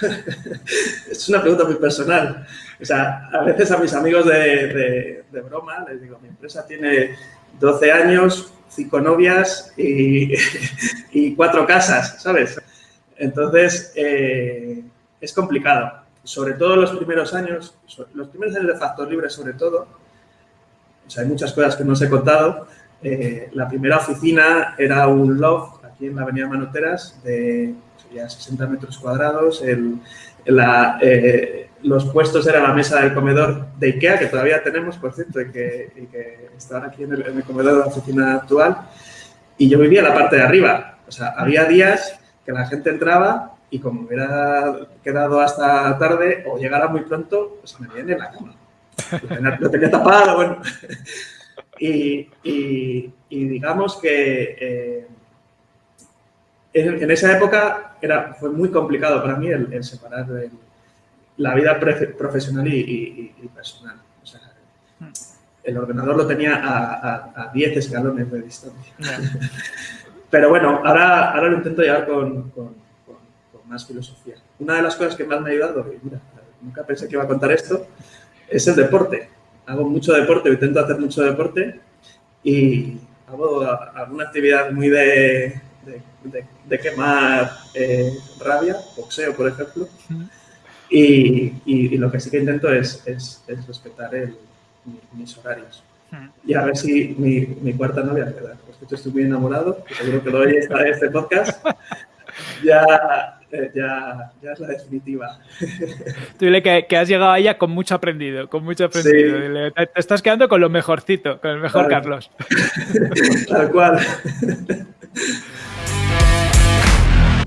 es una pregunta muy personal. O sea, a veces a mis amigos de, broma les digo, mi empresa tiene 12 años, 5 novias y, 4 casas, ¿sabes? Entonces, eh, es complicado. Sobre todo los primeros años, los primeros años de Factor Libre sobre todo, o sea, hay muchas cosas que no os he contado. Eh, la primera oficina era un loft aquí en la avenida Manoteras de 60 metros cuadrados. Eh, los puestos eran la mesa del comedor de IKEA, que todavía tenemos, por cierto, y que, y que están aquí en el, comedor de la oficina actual. Y yo vivía en la parte de arriba. O sea, había días que la gente entraba y como hubiera quedado hasta tarde o llegara muy pronto, pues me viene en la cama. Lo tenía, tapado, bueno. Y, digamos que eh, en, esa época era, fue muy complicado para mí el, separar la vida profesional y, personal. el ordenador lo tenía a, 10 escalones de distancia. Pero bueno, ahora, ahora lo intento llevar con, más filosofía. Una de las cosas que más me ha ayudado, y mira, nunca pensé que iba a contar esto, es el deporte. Hago mucho deporte, intento hacer mucho deporte y hago alguna actividad muy de de, quemar eh, rabia, boxeo, por ejemplo. Y, y, lo que sí que intento es, es, respetar el, mis horarios. Y a ver si mi, mi cuarta novia, ¿verdad? Estoy muy enamorado, seguro que lo oye esta, este podcast, ya, eh, ya, ya, es la definitiva. Tú dile que, que, has llegado a ella con mucho aprendido, con mucho aprendido. te, estás quedando con lo mejorcito, con el mejor Carlos. Tal cual.